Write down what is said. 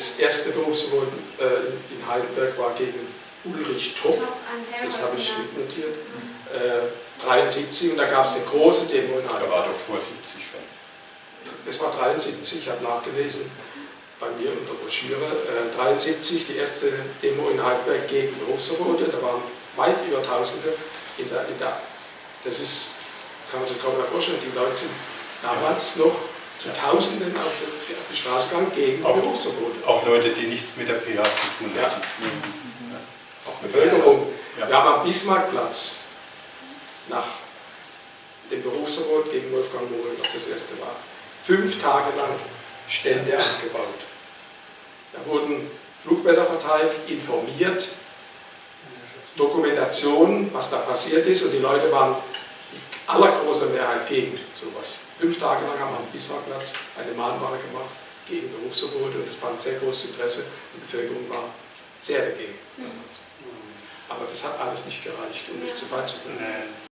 Das erste Berufsverbot äh, in Heidelberg war gegen Ulrich Topp, das habe ich mitnotiert, äh, 73 und da gab es eine große Demo in Da Heidelberg. war doch vor 70 schon. Das war 73, ich habe nachgelesen bei mir unter Broschüre. Äh, 73 die erste Demo in Heidelberg gegen Berufsverbote, da waren weit über Tausende in der, in der das ist, kann man sich kaum mehr vorstellen, die Leute sind damals noch zu Tausenden auf das- auf die Straße gegangen gegen Auch- Berufsverbote. Auch Leute, die nichts mit der PH zu tun Ja. hatten. Auch Bevölkerung. Ja. Wir haben am Bismarckplatz nach dem Berufsverbot gegen Wolfgang Mohrel, was das erste war, fünf Tage lang Stände abgebaut. Da wurden Flugblätter verteilt, informiert, Dokumentation, was da passiert ist und die Leute waren die allergroße Mehrheit gegen sowas. Fünf Tage lang haben wir am Bismarckplatz eine Mahnwache gemacht gegen Berufsverbote und es fand sehr großes Interesse. Die Bevölkerung war sehr dagegen. damals. Aber das hat alles nicht gereicht, um das zu weit zu bringen. Nee.